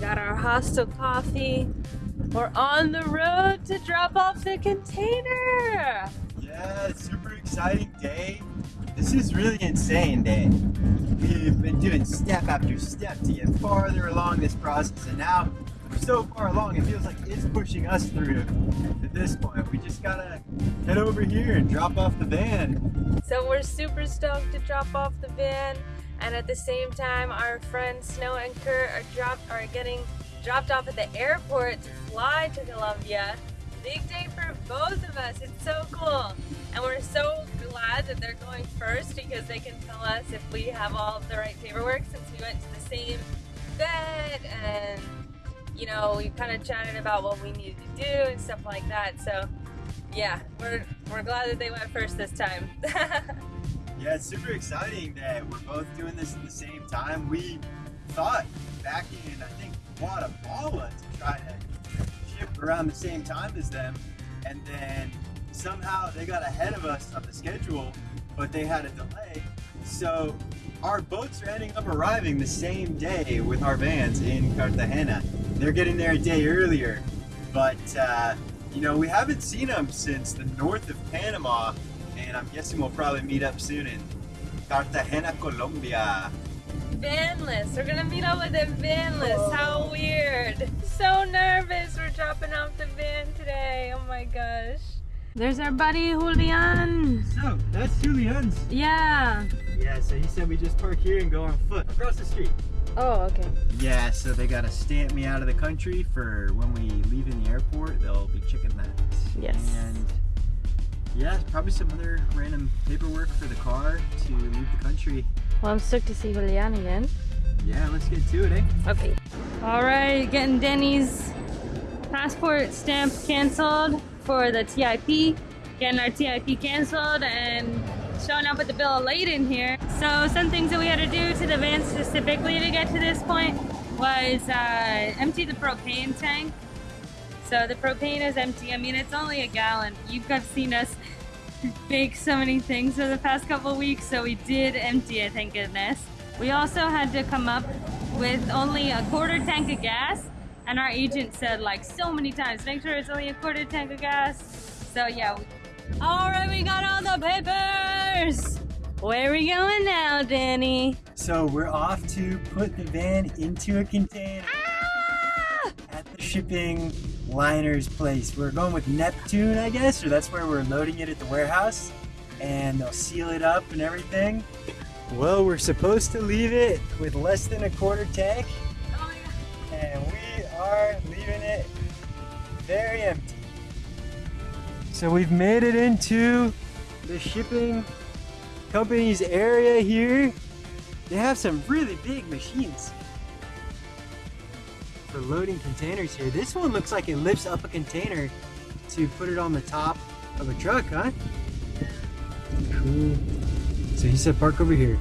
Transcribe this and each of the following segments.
got our hostel coffee. We're on the road to drop off the container. Yeah, super exciting day. This is really insane day. We've been doing step after step to get farther along this process and now we're so far along it feels like it's pushing us through at this point. We just gotta head over here and drop off the van. So we're super stoked to drop off the van and at the same time our friends Snow and Kurt are dropped are getting dropped off at the airport to fly to Colombia. Big day for both of us. It's so cool. And we're so glad that they're going first because they can tell us if we have all the right paperwork since we went to the same bed and you know, we kind of chatted about what we needed to do and stuff like that. So yeah, we're, we're glad that they went first this time. Yeah, it's super exciting that we're both doing this at the same time. We thought back in, I think, Guatemala to try to ship around the same time as them, and then somehow they got ahead of us on the schedule, but they had a delay. So our boats are ending up arriving the same day with our vans in Cartagena. They're getting there a day earlier, but uh, you know, we haven't seen them since the north of Panama and I'm guessing we'll probably meet up soon in Cartagena, Colombia. Vanless. We're gonna meet up with them vanless. How weird. So nervous. We're dropping off the van today. Oh my gosh. There's our buddy Julian. So, that's Julian's. Yeah. Yeah, so he said we just park here and go on foot across the street. Oh, okay. Yeah, so they gotta stamp me out of the country for when we leave in the airport. They'll be checking that. Yes. And yeah, probably some other random paperwork for the car to leave the country. Well, I'm stoked to see Julian again. Yeah, let's get to it, eh? Okay. All right, getting Denny's passport stamp canceled for the TIP. Getting our TIP canceled and showing up with the bill of lading here. So some things that we had to do to the van specifically to get to this point was uh, empty the propane tank. So the propane is empty. I mean, it's only a gallon. You have seen us bake so many things for the past couple weeks, so we did empty it, thank goodness. We also had to come up with only a quarter tank of gas, and our agent said like so many times, make sure it's only a quarter tank of gas. So yeah. All right, we got all the papers. Where are we going now, Danny? So we're off to put the van into a container Ah! at the shipping liner's place. We're going with Neptune, I guess, or that's where we're loading it at the warehouse. And they'll seal it up and everything. Well, we're supposed to leave it with less than a quarter tank, and we are leaving it very empty. So we've made it into the shipping company's area here. They have some really big machines for loading containers here. This one looks like it lifts up a container to put it on the top of a truck, huh? Cool. So he said park over here.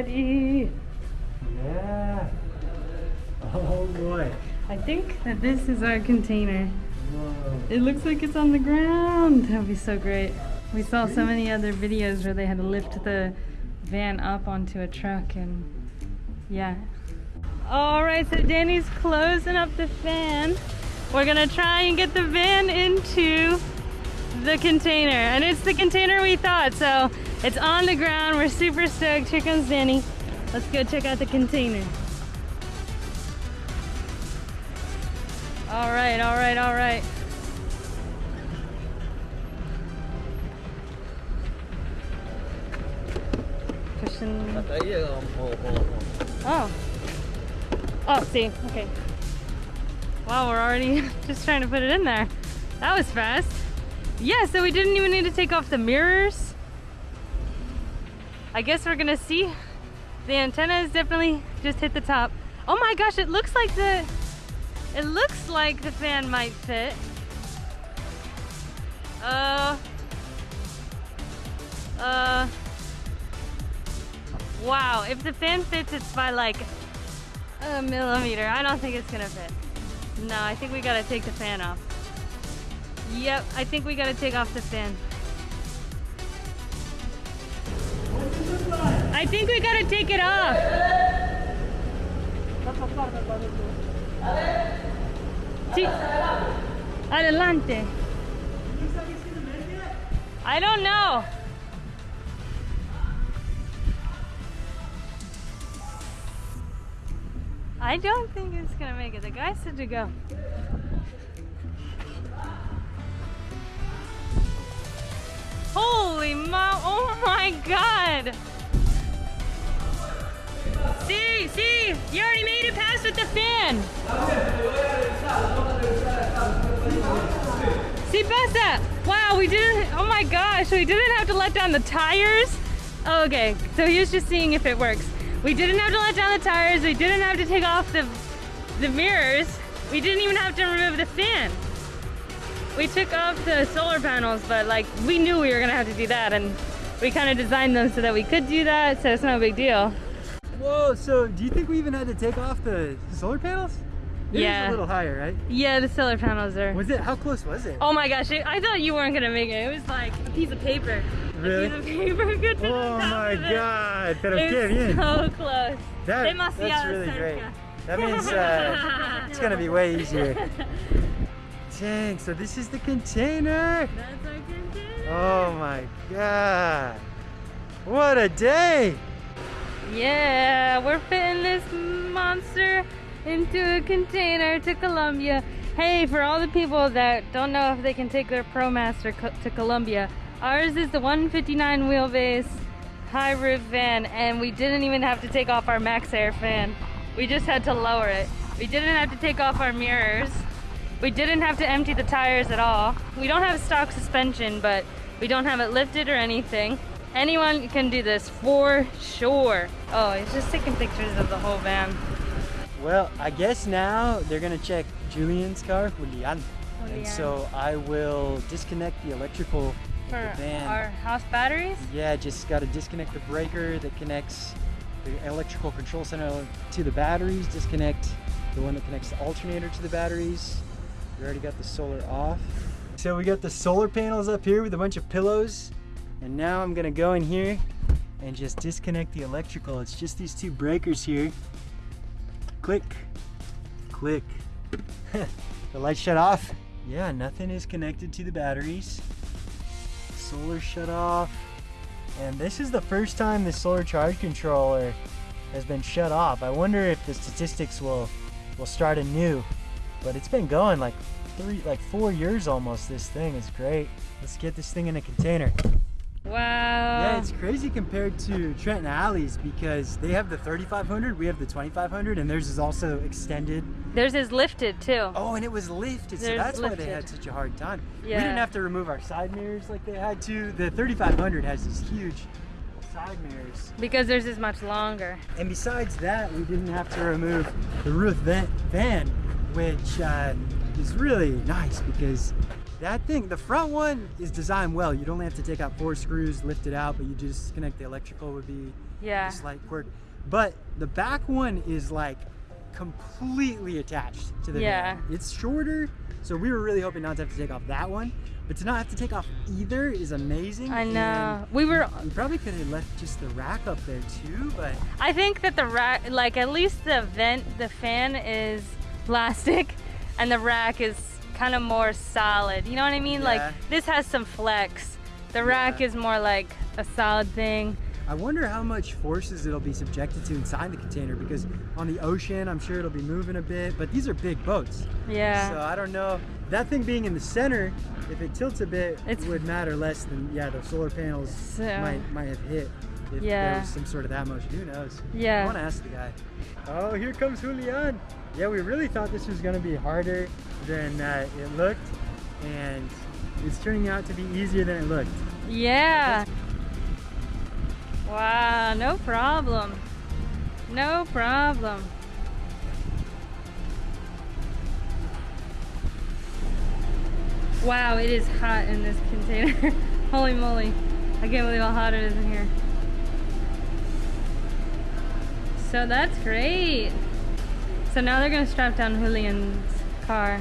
Ready? Yeah. Oh boy. I think that this is our container. Whoa. It looks like it's on the ground. That'd be so great. We saw so many other videos where they had to lift the van up onto a truck and yeah. All right, so Danny's closing up the fan. We're gonna try and get the van into the container and it's the container we thought. So it's on the ground. We're super stoked. Here comes Danny. Let's go check out the container. All right, all right, all right. Pushing. Oh. Oh, see. Okay. Wow, we're already just trying to put it in there. That was fast. Yeah, so we didn't even need to take off the mirrors. I guess we're gonna see. The antenna is definitely just hit the top. Oh my gosh, it looks like the, it looks like the fan might fit. Oh, Uh, wow, if the fan fits, it's by like a millimeter. I don't think it's gonna fit. No, I think we gotta take the fan off. Yep, I think we gotta take off the fan. I think we gotta take it off. Adelante. I don't know. I don't think it's gonna make it. The guy said to go. Holy mo! Oh my god! You already made it past with the fan. See, pasa. Wow, we didn't. Oh my gosh, we didn't have to let down the tires. Oh, okay, so he was just seeing if it works. We didn't have to let down the tires. We didn't have to take off the the mirrors. We didn't even have to remove the fan. We took off the solar panels, but like we knew we were gonna have to do that, and we kind of designed them so that we could do that, so it's no big deal. Whoa, so do you think we even had to take off the solar panels? It Yeah. a little higher, right? Yeah, the solar panels are. Was it, how close was it? Oh my gosh, it- I thought you weren't gonna make it. It was like a piece of paper. Really? A piece of paper could fit Oh my god, pero It qué bien. so close. That, that's really cerca. great. That means uh, it's gonna be way easier. Dang, so this is the container. That's our container. Oh my god. What a day. Yeah, we're fitting this monster into a container to Colombia. Hey, for all the people that don't know if they can take their ProMaster to Colombia, ours is the 159 wheelbase high roof van, and we didn't even have to take off our Maxxair fan. We just had to lower it. We didn't have to take off our mirrors. We didn't have to empty the tires at all. We don't have stock suspension, but we don't have it lifted or anything. Anyone can do this for sure. Oh, he's just taking pictures of the whole van. Well, I guess now they're gonna check Julian's car, Julian. Julian. And so I will disconnect the electrical For the van. our house batteries? Yeah, just got to disconnect the breaker that connects the electrical control center to the batteries, disconnect the one that connects the alternator to the batteries. We already got the solar off. So we got the solar panels up here with a bunch of pillows. And now I'm gonna go in here and just disconnect the electrical. It's just these two breakers here. Click, click. the light shut off. Yeah, nothing is connected to the batteries. Solar shut off. And this is the first time the solar charge controller has been shut off. I wonder if the statistics will will start anew. But it's been going like three like four years almost. This thing is great. Let's get this thing in a container. Wow. Yeah, it's crazy compared to Trent and Alley's because they have the 3500, we have the 2500, and theirs is also extended. Theirs is lifted too. Oh, and it was lifted, so that's why they had such a hard time. Yeah. We didn't have to remove our side mirrors like they had to. The 3500 has these huge side mirrors. Because theirs is much longer. And besides that, we didn't have to remove the roof vent fan, which uh, is really nice because that thing, the front one is designed well. You'd only have to take out four screws, lift it out, but you just connect the electrical would be Yeah. a slight quirk. But the back one is like completely attached to the Yeah. van. It's shorter, so we were really hoping not to have to take off that one. But to not have to take off either is amazing. I and know. We were We probably could have left just the rack up there too, but I think that the rack, like at least the vent, the fan is plastic, and the rack is kind of more solid. You know what I mean? Yeah. Like this has some flex. The rack Yeah. is more like a solid thing. I wonder how much forces it'll be subjected to inside the container because on the ocean, I'm sure it'll be moving a bit, but these are big boats. Yeah. So I don't know. That thing being in the center, if it tilts a bit, it would matter less than, yeah, the solar panels So- might, might have hit if Yeah. there was some sort of that motion. Who knows? Yeah. I want to ask the guy. Oh, here comes Julian. Yeah, we really thought this was going to be harder than uh, it looked, and it's turning out to be easier than it looked. Yeah. Wow, no problem. No problem. Wow, it is hot in this container. Holy moly. I can't believe how hot it is in here. So that's great. So now they're gonna strap down Julian's car.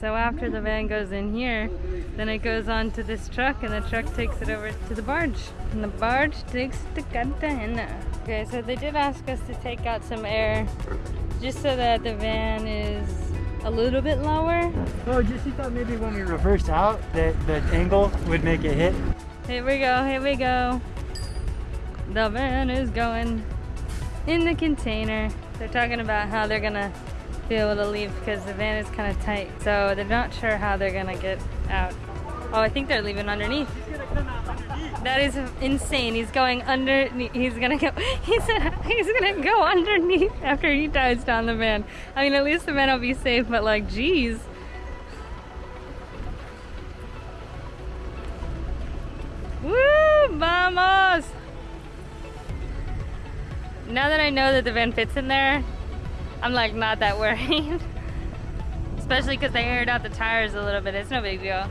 So after the van goes in here, then it goes on to this truck and the truck takes it over to the barge. And the barge takes it to Cartagena. Okay, so they did ask us to take out some air just so that the van is a little bit lower. Oh, just you thought maybe when we reversed out that the angle would make it hit? Here we go, here we go. The van is going in the container. They're talking about how they're gonna be able to leave because the van is kind of tight. So they're not sure how they're gonna get out. Oh, I think they're leaving underneath. That is insane. He's going under. He's gonna go. He said he's gonna go underneath after he dives down the van. I mean, at least the van will be safe. But like, geez. Woo! Vamos! Now that I know that the van fits in there, I'm like not that worried. Especially because they aired out the tires a little bit. It's no big deal.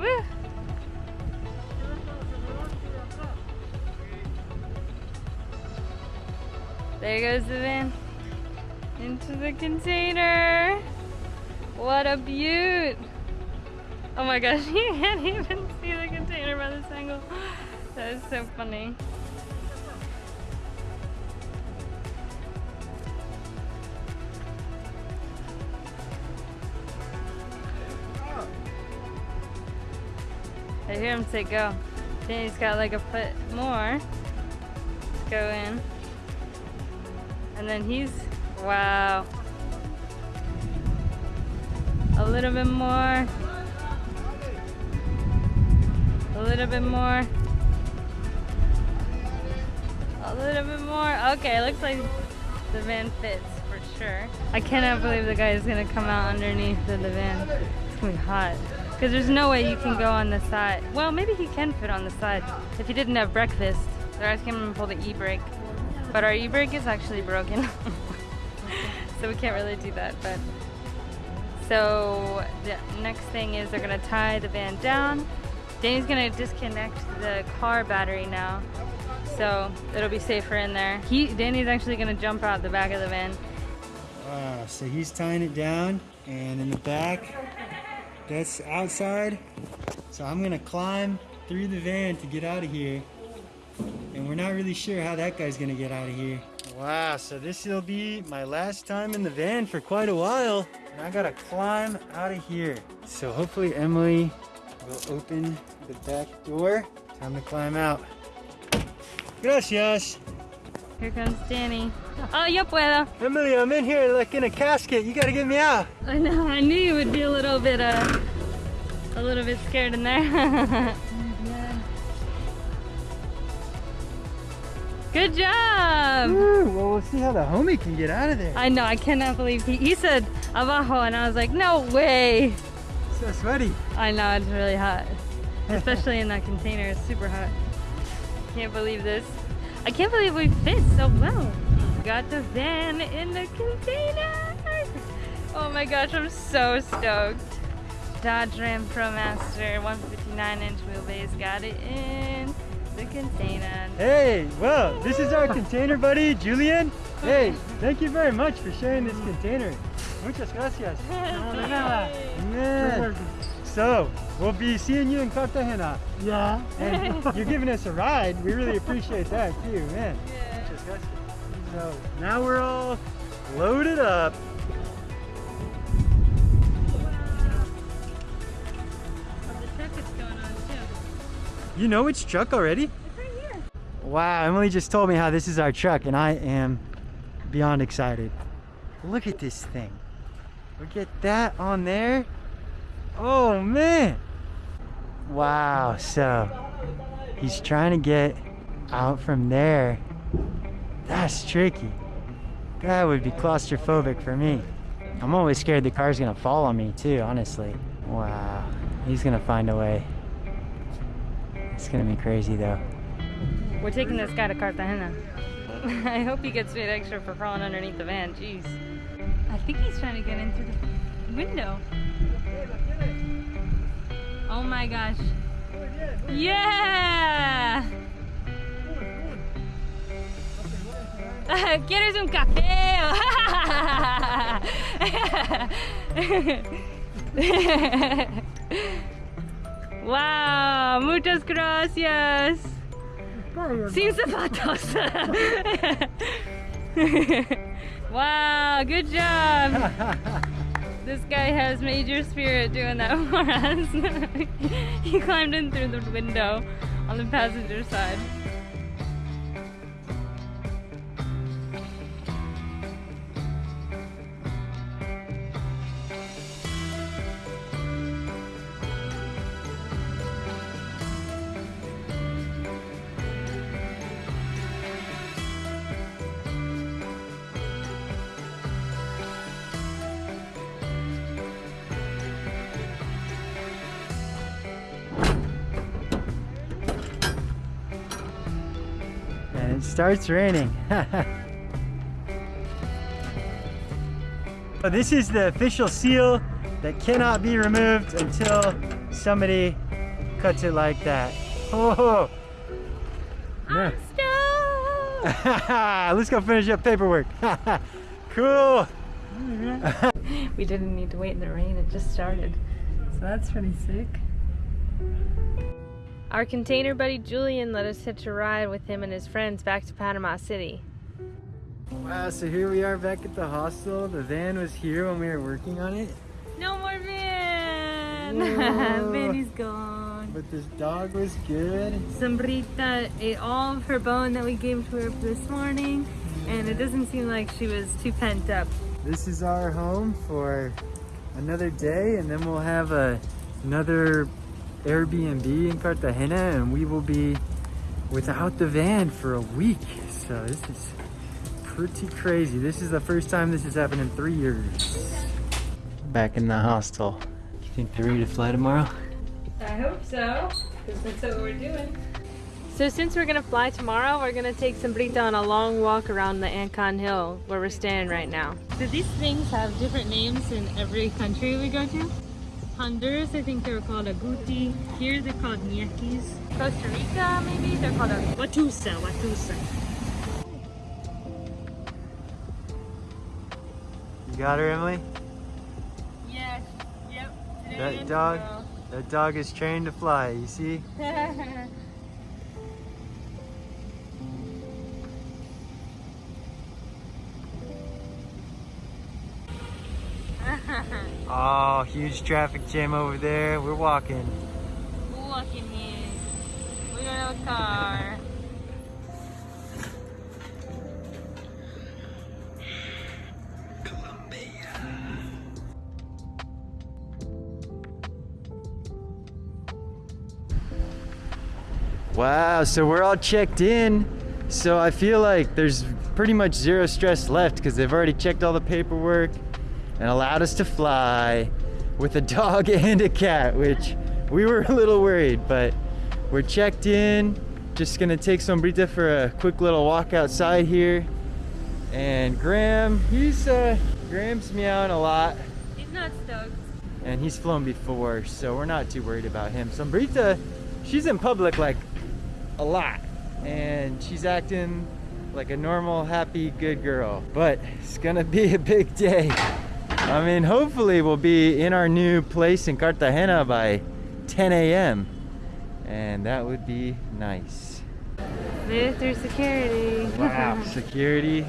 Woo! There goes the van into the container. What a beaut! Oh my gosh, you can't even see the container by this angle. That is so funny. Hear him say go. Then he's got like a foot more. Go in. And then he's, wow. A little bit more. A little bit more. A little bit more. Okay, looks like the van fits for sure. I cannot believe the guy is gonna come out underneath the van. It's gonna be hot. Because there's no way you can go on the side. Well, maybe he can fit on the side if he didn't have breakfast. They're asking him to pull the e-brake. But our e-brake is actually broken. so we can't really do that. But So the next thing is they're gonna tie the van down. Danny's gonna disconnect the car battery now. So it'll be safer in there. He Danny's actually gonna jump out the back of the van. Wow, so he's tying it down and in the back, that's outside. So I'm gonna climb through the van to get out of here. And we're not really sure how that guy's gonna get out of here. Wow, so this will be my last time in the van for quite a while. And I gotta climb out of here. So hopefully Emily will open the back door. Time to climb out. Gracias. Here comes Danny. Oh, yo puedo. Emily, I'm in here like in a casket. You gotta get me out. I know. I knew you would be a little bit, uh, a little bit scared in there. Good job. Woo, well, we'll see how the homie can get out of there. I know. I cannot believe he, he said abajo, and I was like, no way. so sweaty. I know it's really hot, especially in that container. It's super hot. Can't believe this. I can't believe we fit so well. Got the van in the container. Oh my gosh, I'm so stoked. Dodge Ram ProMaster 159 inch wheelbase got it in the container. Hey, well, this is our container buddy, Julian. Hey, thank you very much for sharing this container. Muchas gracias. So, we'll be seeing you in Cartagena. Yeah. And you're giving us a ride. We really appreciate that too, man. Gracias. So, now we're all loaded up. Oh, the truck is going on too. You know which truck already? It's right here. Wow, Emily just told me how this is our truck, and I am beyond excited. Look at this thing. Look at that on there. Oh, man. Wow, so he's trying to get out from there. That's tricky. That would be claustrophobic for me. I'm always scared the car's gonna fall on me too, honestly. Wow. He's gonna find a way. It's gonna be crazy though. We're taking this guy to Cartagena. I hope he gets paid extra for crawling underneath the van. Jeez. I think he's trying to get in through the window. Oh my gosh. Yeah! ¿Quieres un café? wow, muchas gracias. Sin zapatos. wow, good job. This guy has major spirit doing that for us. he climbed in through the window on the passenger side. Starts raining. So this is the official seal that cannot be removed until somebody cuts it like that. Oh, I'm stoked! let's go finish up paperwork. cool. We didn't need to wait in the rain, it just started. So that's pretty sick. Our container buddy Julian let us hitch a ride with him and his friends back to Panama City. Wow, so here we are back at the hostel. The van was here when we were working on it. No more van! Whoa. Vanny's gone. But this dog was good. Sombrita ate all of her bone that we gave to her this morning, and it doesn't seem like she was too pent up. This is our home for another day and then we'll have a, another Airbnb in Cartagena and we will be without the van for a week. So this is pretty crazy. This is the first time this has happened in three years. Back in the hostel. You think they're ready to fly tomorrow? I hope so, because that's what we're doing. So since we're gonna fly tomorrow, we're gonna take Sombrita on a long walk around the Ancon Hill where we're staying right now. Do these things have different names in every country we go to? Honduras, I think they're called aguti. Here they're called ñequis. Costa Rica, maybe they're called a watusa, watusa. You got her, Emily? Yes, yep. Today That dog? tomorrow. That dog is trained to fly, you see? Oh, huge traffic jam over there. We're walking. We're walking here. We don't have a car. Wow, so we're all checked in. So I feel like there's pretty much zero stress left because they've already checked all the paperwork and allowed us to fly with a dog and a cat, which we were a little worried, but we're checked in. Just gonna take Sombrita for a quick little walk outside here. And Graham, he's uh, Graham's meowing a lot He's not stoked. and he's flown before, so we're not too worried about him. Sombrita, she's in public like a lot, and she's acting like a normal, happy, good girl. But it's gonna be a big day. I mean, hopefully we'll be in our new place in Cartagena by 10 a.m. And that would be nice. Made it through security. Wow, security.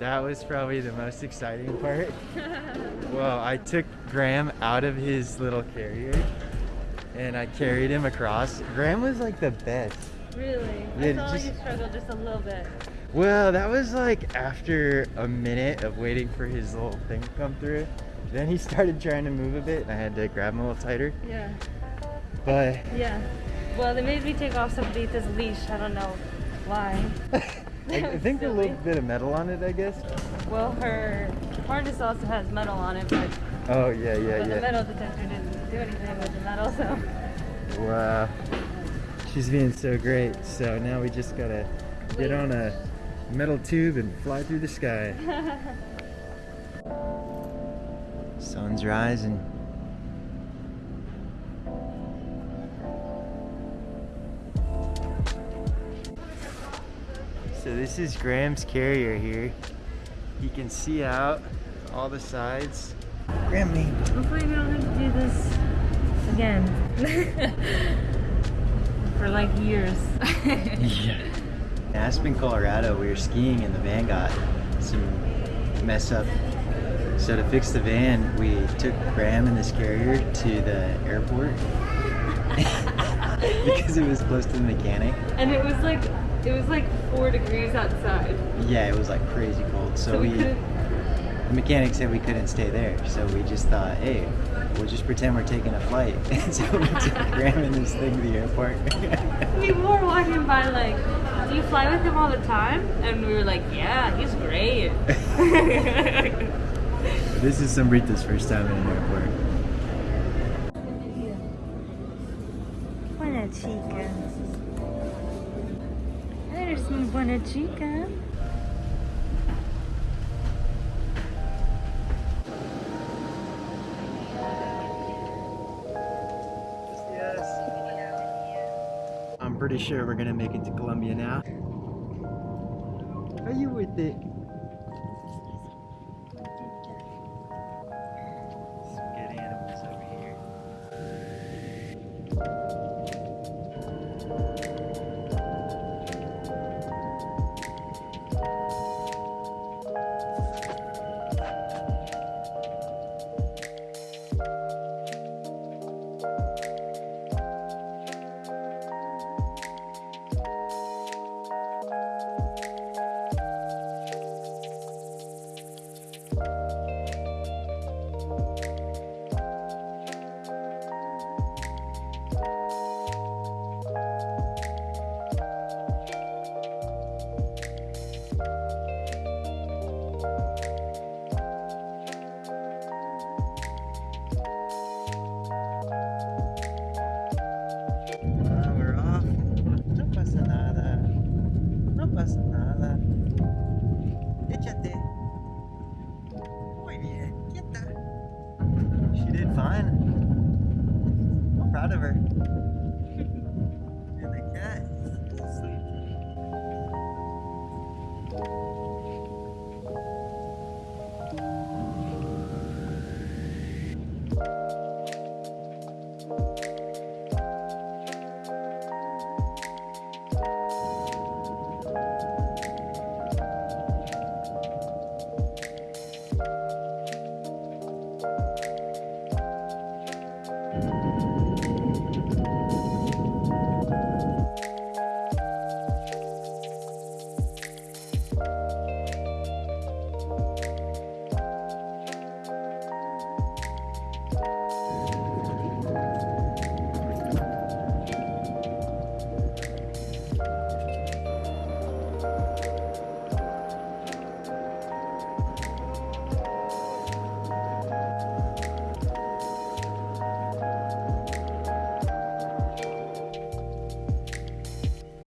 That was probably the most exciting part. well, I took Graham out of his little carrier and I carried him across. Graham was like the best. really? Yeah, I felt just- like you struggled just a little bit. Well, that was like after a minute of waiting for his little thing to come through. Then he started trying to move a bit and I had to grab him a little tighter. Yeah. But Yeah. Well, they made me take off Sombrita's leash. I don't know why. I, I think a little bit of metal on it, I guess. Well, her harness also has metal on it, but, Oh, yeah, yeah, but the yeah. metal detector didn't, do anything with the metals, so. Wow. She's being so great. So now we just gotta get on a metal tube and fly through the sky. Sun's rising. So this is Graham's carrier here. He can see out all the sides. Grammy. Hopefully we don't have to do this again. For like years. Yeah. In Aspen, Colorado, we were skiing and the van got some mess up. So to fix the van, we took Graham and this carrier to the airport because it was close to the mechanic. and it was like it was like four degrees outside. Yeah, it was like crazy cold. So, So, we, we, the mechanic said we couldn't stay there. So we just thought, hey, we'll just pretend we're taking a flight. And so we took Graham and this thing to the airport. people were walking by like, you fly with him all the time? And we were like, Yeah, he's great. this is Sombrita's first time in an airport. Buena chica. Eres muy buena chica. Pretty sure we're gonna make it to Colombia now. Are you with it?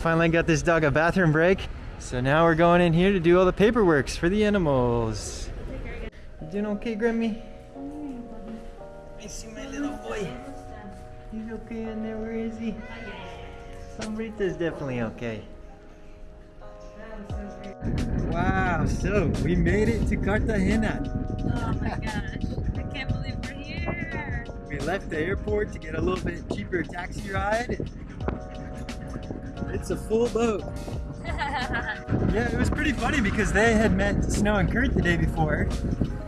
Finally got this dog a bathroom break. So now we're going in here to do all the paperworks for the animals. You doing okay, Grammy? I see my little boy. He's okay in there. Where is he? Sombrita's definitely okay. Wow, so we made it to Cartagena. Oh my gosh. I can't believe we're here. We left the airport to get a little bit cheaper taxi ride. It's a full boat. Yeah, it was pretty funny because they had met Snow and Kurt the day before,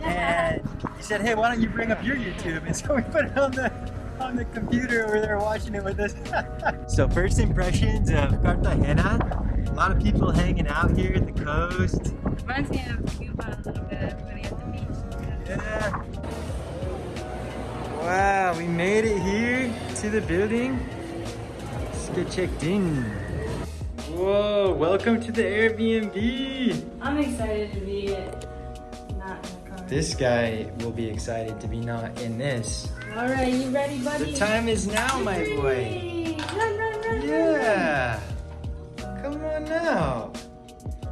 and he said, "Hey, why don't you bring up your YouTube?" And so we put it on the on the computer over there watching it with us. so first impressions of Cartagena. A lot of people hanging out here at the coast. Reminds me of Cuba a little bit. Everybody at the beach. Yeah. Wow, we made it here to the building. Let's get checked in. Whoa, welcome to the Airbnb. I'm excited to be not in the car. This guy will be excited to be not in this. All right, you ready, buddy? The time is now, my boy. Hey, Run, run, run, Yeah. Come on now.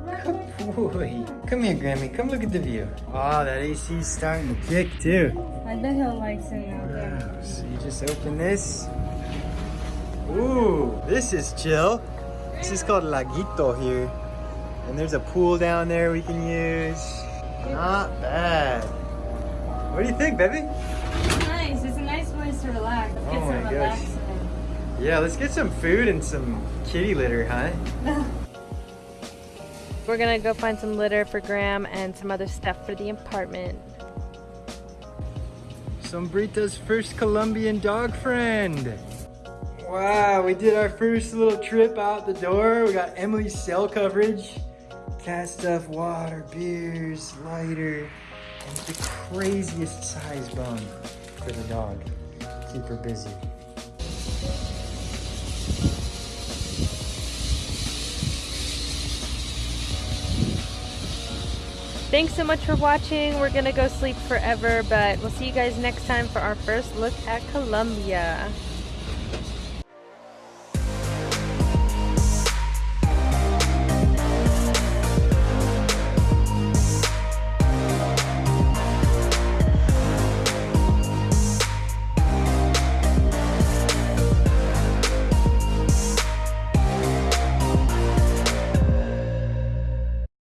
Good boy. Come here, Grammy. Come look at the view. Oh, that AC is starting to kick too. I bet he'll like sitting out there. So you just open this. Ooh, this is chill. This is called Laguito here. And there's a pool down there we can use. Not bad. What do you think, baby? It's nice. It's a nice place to relax. Get Oh some my gosh. relaxing. Yeah, let's get some food and some kitty litter, huh? We're gonna go find some litter for Graham and some other stuff for the apartment. Sombrita's first Colombian dog friend. Wow, we did our first little trip out the door. We got Emily's cell coverage, cat stuff, water, beers, lighter, and the craziest size bone for the dog. Keep her busy. Thanks so much for watching. We're gonna go sleep forever, but we'll see you guys next time for our first look at Colombia.